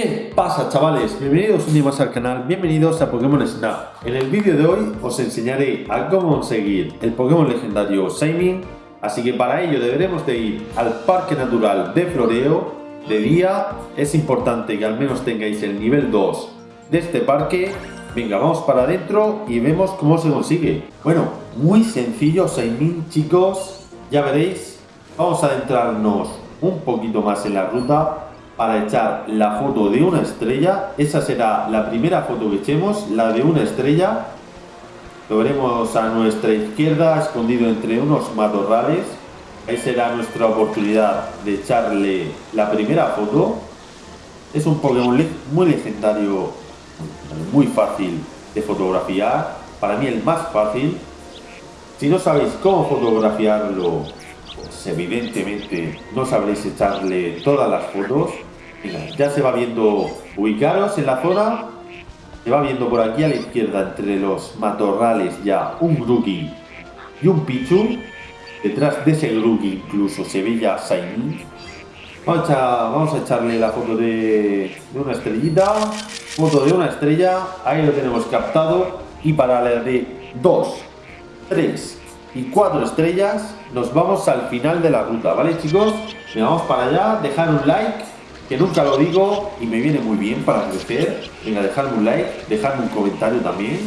¿Qué pasa chavales? Bienvenidos un día más al canal, bienvenidos a Pokémon Snap. En el vídeo de hoy os enseñaré a cómo conseguir el Pokémon legendario Shaymin, así que para ello deberemos de ir al Parque Natural de Floreo de día. Es importante que al menos tengáis el nivel 2 de este parque. Venga, vamos para adentro y vemos cómo se consigue. Bueno, muy sencillo Shaymin chicos, ya veréis. Vamos a adentrarnos un poquito más en la ruta para echar la foto de una estrella. Esa será la primera foto que echemos, la de una estrella. Lo veremos a nuestra izquierda, escondido entre unos matorrales. Ahí será nuestra oportunidad de echarle la primera foto. Es un Pokémon muy legendario, muy fácil de fotografiar. Para mí el más fácil. Si no sabéis cómo fotografiarlo, pues evidentemente no sabréis echarle todas las fotos ya se va viendo, ubicaros en la zona, se va viendo por aquí a la izquierda entre los matorrales ya un Grookey y un Pichu. Detrás de ese Grookey incluso se ve ya Shiny. Vamos a, vamos a echarle la foto de, una estrellita, foto de una estrella, ahí lo tenemos captado. Y para la de 2, 3 y 4 estrellas nos vamos al final de la ruta, ¿vale chicos? vamos para allá, dejar un like que nunca lo digo y me viene muy bien para crecer. Venga, dejadme un like, dejadme un comentario también,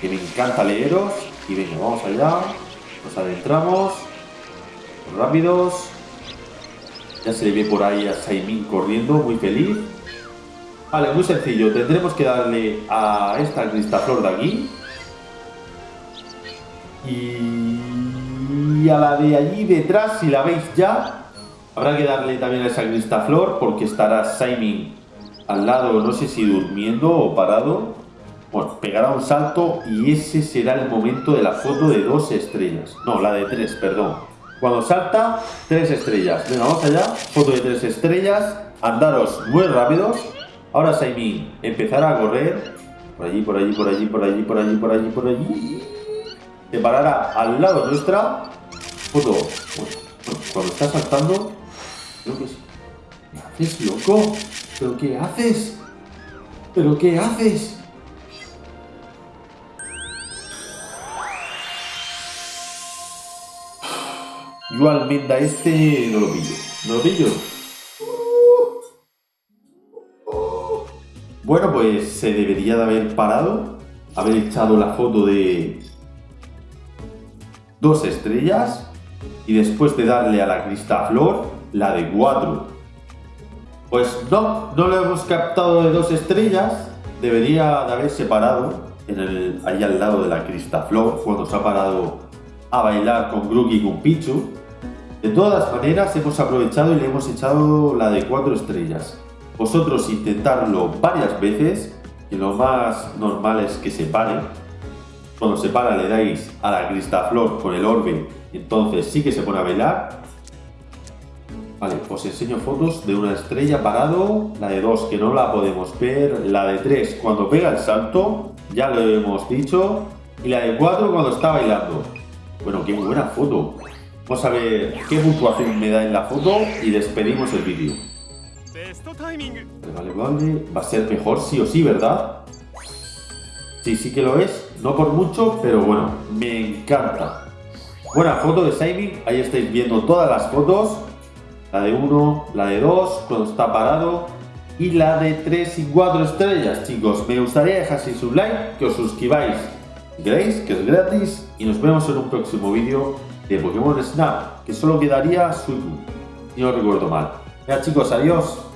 que me encanta leeros. Y venga, vamos allá, nos adentramos, rápidos. Ya se ve por ahí a Saimin corriendo, muy feliz. Vale, muy sencillo, tendremos que darle a esta cristaflor de aquí. Y a la de allí detrás, si la veis ya, Habrá que darle también a esa flor porque estará Simon al lado, no sé si durmiendo o parado. Bueno, pegará un salto y ese será el momento de la foto de dos estrellas. No, la de tres, perdón. Cuando salta, tres estrellas. Venga, vamos allá. Foto de tres estrellas. Andaros muy rápidos. Ahora Simon empezará a correr. Por allí, por allí, por allí, por allí, por allí, por allí, por allí. Se parará al lado nuestra. Foto. cuando está saltando, ¿Qué haces, loco? ¿Pero qué haces? ¿Pero qué haces? Yo almenda este no lo pillo. ¿No lo pillo? Bueno, pues se debería de haber parado, haber echado la foto de dos estrellas y después de darle a la flor la de 4. Pues no, no lo hemos captado de dos estrellas. Debería de haber separado en el, ahí al lado de la Cristaflor cuando se ha parado a bailar con Grookey y con Pichu. De todas maneras hemos aprovechado y le hemos echado la de 4 estrellas. Vosotros intentarlo varias veces, que lo más normal es que se pare. Cuando se para le dais a la Cristaflor con el orbe, entonces sí que se pone a bailar Vale, os enseño fotos de una estrella parado, la de 2 que no la podemos ver, la de 3 cuando pega el salto, ya lo hemos dicho, y la de 4 cuando está bailando. Bueno, qué buena foto. Vamos a ver qué puntuación me da en la foto y despedimos el vídeo. Vale, vale, va a ser mejor sí o sí, ¿verdad? Sí, sí que lo es, no por mucho, pero bueno, me encanta. Buena foto de Simon, ahí estáis viendo todas las fotos la de 1, la de 2 cuando está parado y la de 3 y 4 estrellas, chicos. Me gustaría dejaseis un like, que os suscribáis si queréis, que es gratis y nos vemos en un próximo vídeo de Pokémon Snap, que solo quedaría Suicune, si no recuerdo mal. Ya chicos, adiós.